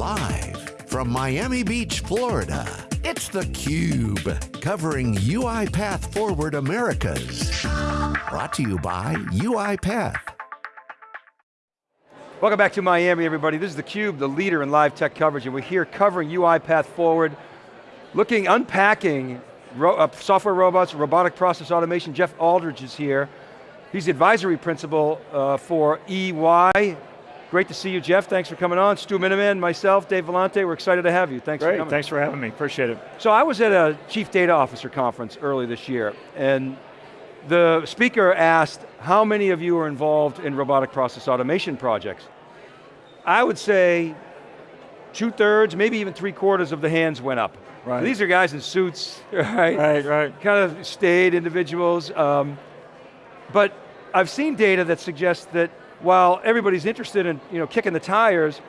Live from Miami Beach, Florida, it's theCUBE, covering UiPath Forward Americas. Brought to you by UiPath. Welcome back to Miami, everybody. This is theCUBE, the leader in live tech coverage, and we're here covering UiPath Forward, looking, unpacking ro uh, software robots, robotic process automation. Jeff Aldridge is here. He's the advisory principal uh, for EY. Great to see you, Jeff. Thanks for coming on. Stu Miniman, myself, Dave Vellante, we're excited to have you. Thanks Great, for coming. thanks for having me, appreciate it. So I was at a Chief Data Officer conference early this year, and the speaker asked, how many of you are involved in robotic process automation projects? I would say two thirds, maybe even three quarters of the hands went up. Right. These are guys in suits, right? Right, right. Kind of staid individuals. Um, but I've seen data that suggests that while everybody's interested in you know, kicking the tires,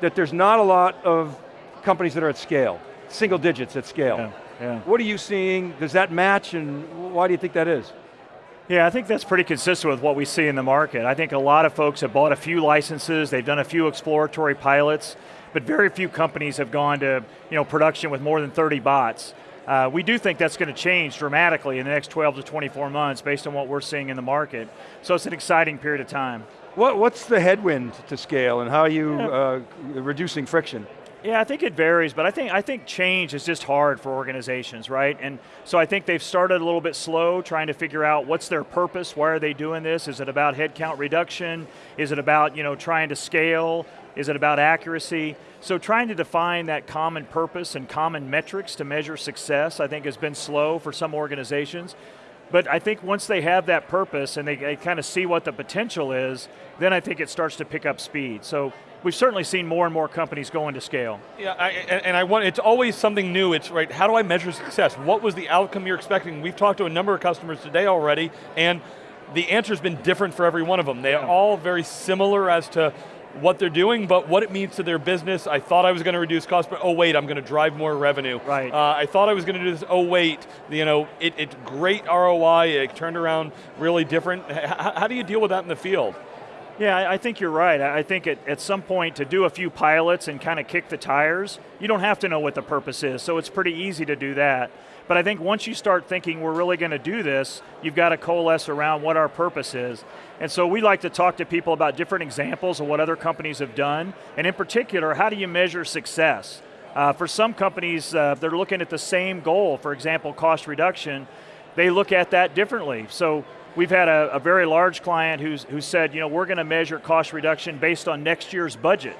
that there's not a lot of companies that are at scale, single digits at scale. Yeah, yeah. What are you seeing? Does that match and why do you think that is? Yeah, I think that's pretty consistent with what we see in the market. I think a lot of folks have bought a few licenses, they've done a few exploratory pilots, but very few companies have gone to you know, production with more than 30 bots. Uh, we do think that's going to change dramatically in the next 12 to 24 months based on what we're seeing in the market. So it's an exciting period of time. What, what's the headwind to scale and how are you yeah. uh, reducing friction? Yeah, I think it varies, but I think, I think change is just hard for organizations, right? And so I think they've started a little bit slow, trying to figure out what's their purpose, why are they doing this? Is it about headcount reduction? Is it about you know, trying to scale? Is it about accuracy? So trying to define that common purpose and common metrics to measure success, I think has been slow for some organizations. But I think once they have that purpose and they, they kind of see what the potential is, then I think it starts to pick up speed. So we've certainly seen more and more companies go into scale. Yeah, I, and I want, it's always something new. It's right, how do I measure success? What was the outcome you're expecting? We've talked to a number of customers today already, and the answer's been different for every one of them. They are all very similar as to what they're doing, but what it means to their business. I thought I was going to reduce costs, but oh wait, I'm going to drive more revenue. Right. Uh, I thought I was going to do this, oh wait, you know, it, it's great ROI, it turned around really different. How do you deal with that in the field? Yeah, I think you're right. I think at, at some point to do a few pilots and kind of kick the tires, you don't have to know what the purpose is, so it's pretty easy to do that. But I think once you start thinking we're really going to do this, you've got to coalesce around what our purpose is. And so we like to talk to people about different examples of what other companies have done, and in particular, how do you measure success? Uh, for some companies, uh, they're looking at the same goal, for example, cost reduction, they look at that differently. So we've had a, a very large client who's, who said, you know, we're going to measure cost reduction based on next year's budget.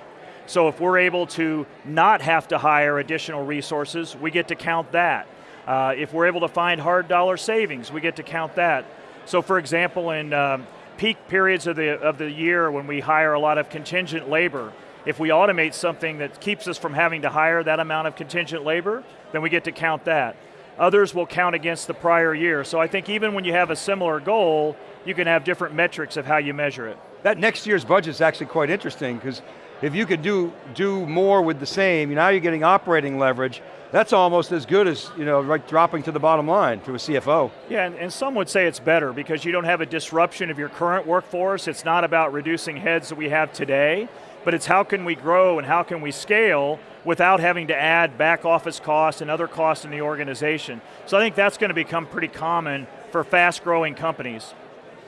So if we're able to not have to hire additional resources, we get to count that. Uh, if we're able to find hard dollar savings, we get to count that. So for example, in um, peak periods of the, of the year when we hire a lot of contingent labor, if we automate something that keeps us from having to hire that amount of contingent labor, then we get to count that. Others will count against the prior year. So I think even when you have a similar goal, you can have different metrics of how you measure it. That next year's budget is actually quite interesting because if you could do, do more with the same, now you're getting operating leverage, that's almost as good as you know, right, dropping to the bottom line to a CFO. Yeah, and, and, some would say it's better because you don't have a disruption of your current workforce. It's not about reducing heads that we have today, but it's how can we grow and how can we scale without having to add back office costs and other costs in the organization. So I think that's going to become pretty common for fast growing companies.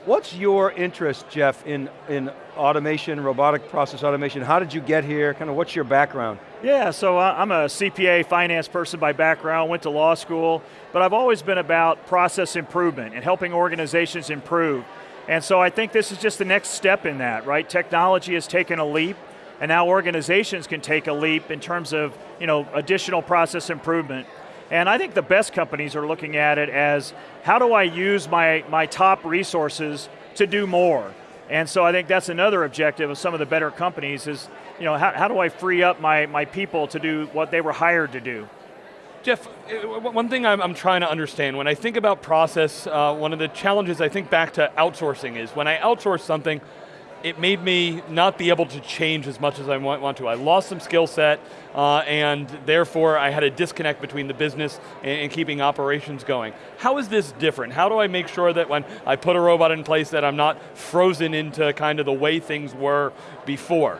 What's your interest, Jeff, in, in automation, robotic process automation? How did you get here? Kind of what's your background? Yeah, so uh, I'm a CPA finance person by background, went to law school, but I've always been about process improvement and helping organizations improve. And so I think this is just the next step in that, right? Technology has taken a leap, and now organizations can take a leap in terms of you know, additional process improvement. And I think the best companies are looking at it as, how do I use my, my top resources to do more? And so I think that's another objective of some of the better companies is, you know, how, how do I free up my, my people to do what they were hired to do? Jeff, uh, one thing I'm, I'm, trying to understand, when I think about process, uh, one of the challenges I think back to outsourcing is, when I outsource something, it made me not be able to change as much as I want, want to. I lost some skill set, uh, and therefore I had a disconnect between the business and, and, keeping operations going. How is this different? How do I make sure that when I put a robot in place that I'm not frozen into kind of the way things were before?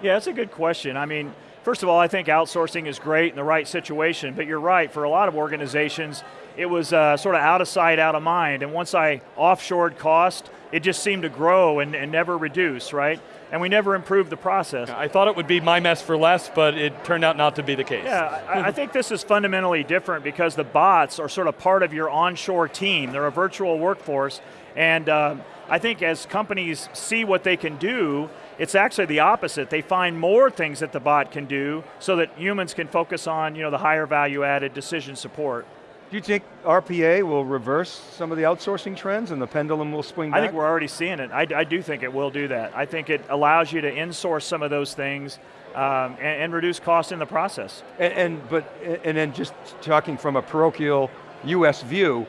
Yeah, that's a good question. I mean, First of all, I think outsourcing is great in the right situation, but you're right, for a lot of organizations, it was uh, sort of out of sight, out of mind, and once I offshored cost, it just seemed to grow and, and never reduce, right? And we never improved the process. I thought it would be my mess for less, but it turned out not to be the case. Yeah, I, I think this is fundamentally different because the bots are sort of part of your onshore team. They're a virtual workforce, and uh, I think as companies see what they can do, it's actually the opposite. They find more things that the bot can do so that humans can focus on you know, the higher value added decision support. Do you think RPA will reverse some of the outsourcing trends and the pendulum will swing back? I think we're already seeing it. I, I do think it will do that. I think it allows you to insource some of those things um, and, and, reduce cost in the process. And, and, but and then just talking from a parochial U.S. view,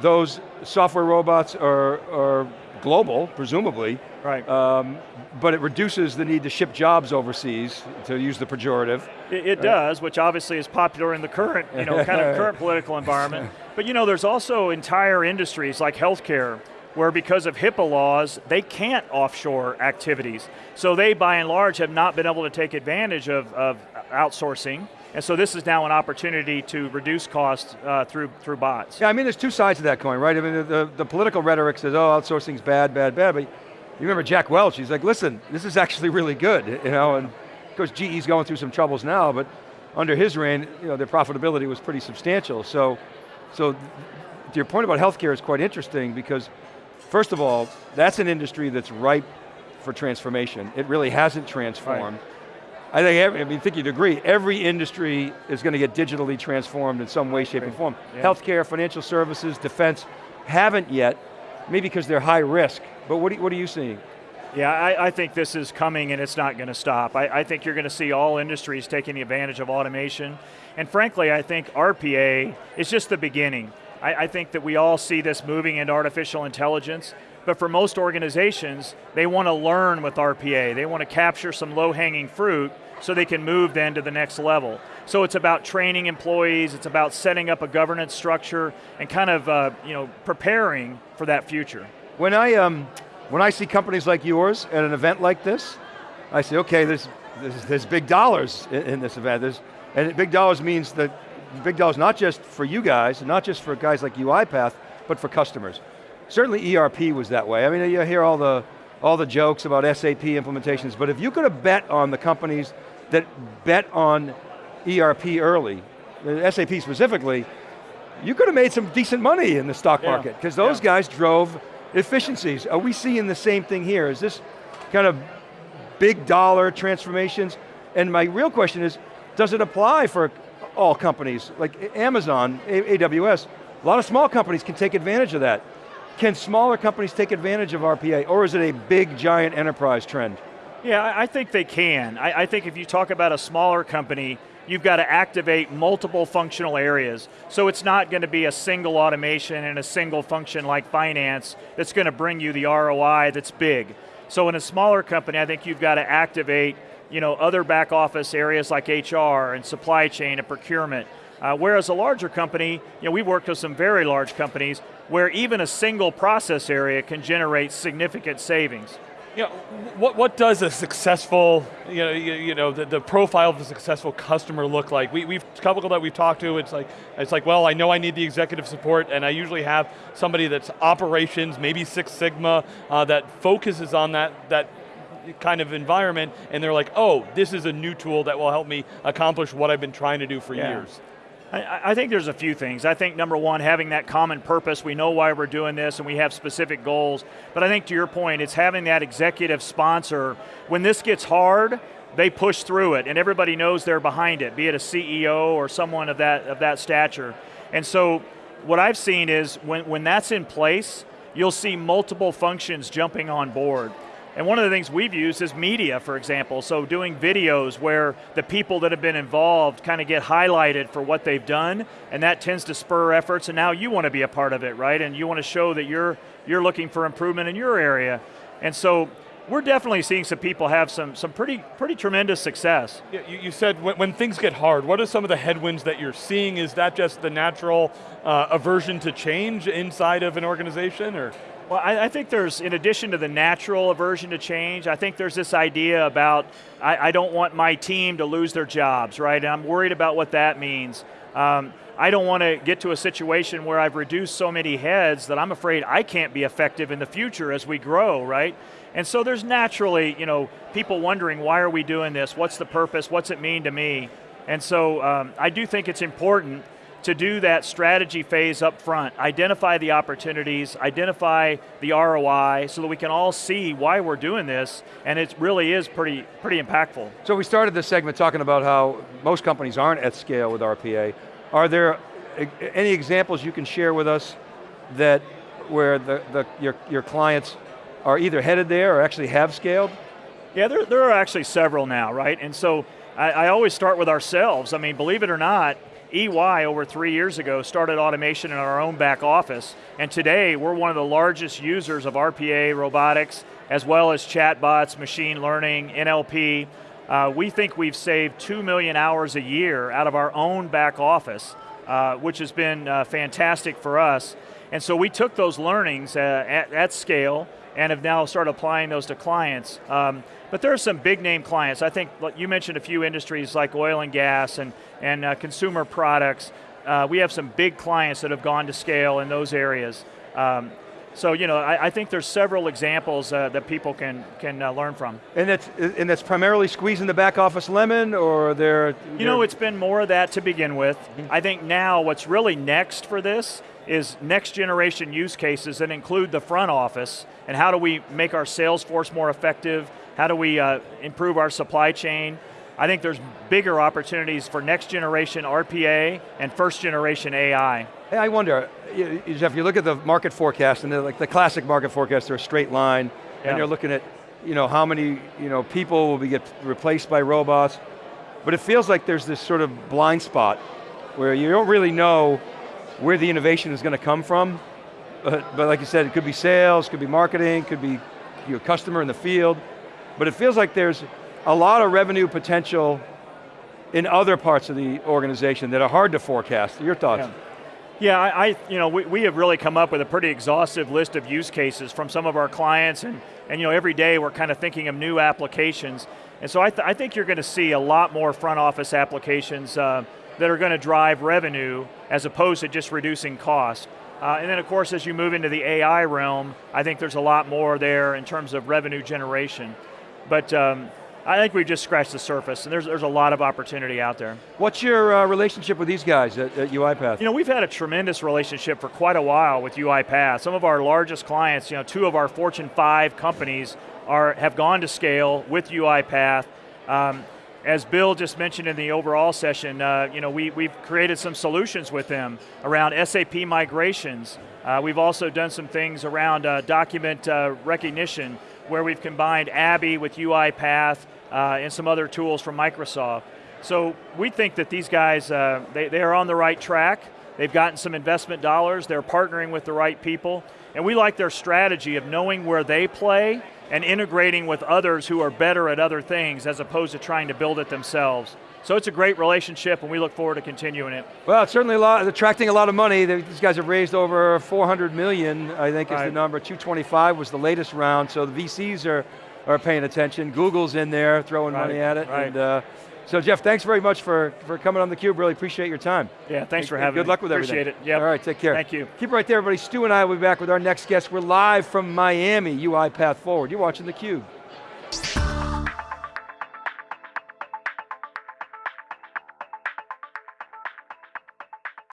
those software robots are, are global, presumably. Right. Um, but it reduces the need to ship jobs overseas, to use the pejorative. It, it right. does, which obviously is popular in the current, you know, kind of current political environment. But you know, there's also entire industries like healthcare, where because of HIPAA laws, they can't offshore activities. So they, by and large, have not been able to take advantage of, of outsourcing. And so this is now an opportunity to reduce costs uh, through, through bots. Yeah, I mean there's two sides of that coin, right? I mean the, the, the political rhetoric says, oh, outsourcing's bad, bad, bad, but you remember Jack Welch, he's like, listen, this is actually really good, you know, and of course GE's going through some troubles now, but under his reign, you know, their profitability was pretty substantial. So, so to your point about healthcare is quite interesting because, first of all, that's an industry that's ripe for transformation. It really hasn't transformed. Right. I think, every, I mean, think you'd agree, every industry is going to get digitally transformed in some way, shape, and form. Yeah. Healthcare, financial services, defense, haven't yet, maybe because they're high risk, but what, what are you seeing? Yeah, I, I, think this is coming and it's not going to stop. I, I think you're going to see all industries taking advantage of automation. And frankly, I think RPA is just the beginning. I, I think that we all see this moving into artificial intelligence, but for most organizations, they want to learn with RPA. They want to capture some low-hanging fruit so they can move then to the next level. So it's about training employees, it's about setting up a governance structure and kind of uh, you know, preparing for that future. When I, um, when I see companies like yours at an event like this, I say, okay, there's, there's, there's big dollars in, in, this event. There's, and big dollars means that big dollars not just for you guys, not just for guys like UiPath, but for customers. Certainly ERP was that way. I mean, you hear all the, all the jokes about SAP implementations, but if you could have bet on the companies that bet on ERP early, uh, SAP specifically, you could have made some decent money in the stock yeah. market, because those yeah. guys drove efficiencies. Are we seeing the same thing here? Is this kind of big dollar transformations? And my real question is, does it apply for all companies? Like Amazon, AWS, a lot of small companies can take advantage of that. Can smaller companies take advantage of RPA, or is it a big, giant enterprise trend? Yeah, I think they can. I, I, think if you talk about a smaller company, you've got to activate multiple functional areas. So it's not going to be a single automation and a single function like finance that's going to bring you the ROI that's big. So in a smaller company, I think you've got to activate you know, other back office areas like HR and supply chain and procurement. Uh, whereas a larger company, you know, we've worked with some very large companies where even a single process area can generate significant savings. You know, what, what does a successful, you know, you, you know the, the, profile of a successful customer look like? We, we've, a couple that we've talked to, it's like, it's like, well, I know I need the executive support and I usually have somebody that's operations, maybe Six Sigma, uh, that focuses on that, that kind of environment and they're like, oh, this is a new tool that will help me accomplish what I've been trying to do for yeah. years. I, I, think there's a few things. I think number one, having that common purpose, we know why we're doing this and we have specific goals, but I think to your point, it's having that executive sponsor, when this gets hard, they push through it and everybody knows they're behind it, be it a CEO or someone of that, of that stature. And so what I've seen is when, when that's in place, you'll see multiple functions jumping on board. And one of the things we've used is media, for example. So doing videos where the people that have been involved kind of get highlighted for what they've done, and that tends to spur efforts, and now you want to be a part of it, right? And you want to show that you're, you're looking for improvement in your area. And so we're definitely seeing some people have some, some pretty, pretty tremendous success. Yeah, you, you, said when, when, things get hard, what are some of the headwinds that you're seeing? Is that just the natural uh, aversion to change inside of an organization, or? Well, I, I, think there's, in addition to the natural aversion to change, I think there's this idea about, I, I don't want my team to lose their jobs, right? And I'm worried about what that means. Um, I don't want to get to a situation where I've reduced so many heads that I'm afraid I can't be effective in the future as we grow, right? And so there's naturally, you know, people wondering why are we doing this? What's the purpose? What's it mean to me? And so um, I do think it's important to do that strategy phase up front, identify the opportunities, identify the ROI, so that we can all see why we're doing this, and it really is pretty, pretty impactful. So we started this segment talking about how most companies aren't at scale with RPA. Are there any examples you can share with us that where the, the, your, your clients are either headed there or actually have scaled? Yeah, there, there are actually several now, right? And so I, I always start with ourselves. I mean, believe it or not, EY over three years ago started automation in our own back office, and today we're one of the largest users of RPA, robotics, as well as chatbots, machine learning, NLP. Uh, we think we've saved 2 million hours a year out of our own back office, uh, which has been uh, fantastic for us. And so we took those learnings uh, at, at, scale and have now started applying those to clients. Um, but there are some big name clients. I think you mentioned a few industries like oil and gas and, and uh, consumer products. Uh, we have some big clients that have gone to scale in those areas. Um, so you know, I, I, think there's several examples uh, that people can can uh, learn from. And that's and that's primarily squeezing the back office lemon, or they're. You know, it's been more of that to begin with. Mm -hmm. I think now what's really next for this is next generation use cases that include the front office, and how do we make our sales force more effective? How do we uh, improve our supply chain? I think there's bigger opportunities for next generation RPA and first generation AI. Hey, I wonder, Jeff, you look at the market forecast, and like the classic market forecast, they're a straight line, yeah. and you're looking at you know, how many you know, people will be get replaced by robots, but it feels like there's this sort of blind spot where you don't really know where the innovation is going to come from, but, but like you said, it could be sales, could be marketing, could be your customer in the field, but it feels like there's a lot of revenue potential in other parts of the organization that are hard to forecast. Your thoughts? Yeah. Yeah, I, I, you know, we, we have really come up with a pretty exhaustive list of use cases from some of our clients, and, and you know, every day we're kind of thinking of new applications. And so I, th I think you're going to see a lot more front office applications uh, that are going to drive revenue as opposed to just reducing cost. Uh, and then of course, as you move into the AI realm, I think there's a lot more there in terms of revenue generation. But um, I think we've just scratched the surface, and there's, there's a lot of opportunity out there. What's your uh, relationship with these guys at, at, UiPath? You know, we've had a tremendous relationship for quite a while with UiPath. Some of our largest clients, you know, two of our Fortune 5 companies are, have gone to scale with UiPath. Um, as Bill just mentioned in the overall session, uh, you know, we, we've created some solutions with them around SAP migrations. Uh, we've also done some things around uh, document uh, recognition where we've combined ABBYY with UiPath uh, and some other tools from Microsoft. So we think that these guys, uh, they, they are on the right track. They've gotten some investment dollars, they're partnering with the right people, and we like their strategy of knowing where they play and integrating with others who are better at other things as opposed to trying to build it themselves. So it's a great relationship and we look forward to continuing it. Well, it's certainly a lot, attracting a lot of money. These guys have raised over 400 million, I think right. is the number. 225 was the latest round, so the VCs are are paying attention. Google's in there throwing right, money at it. Right. And, uh, so Jeff, thanks very much for, for coming on theCUBE, really appreciate your time. Yeah, thanks for having good me. Good luck with appreciate everything. Appreciate it, yeah. All right, take care. Thank you. Keep it right there, everybody. Stu and I will be back with our next guest. We're live from Miami, UiPath Forward. You're watching theCUBE.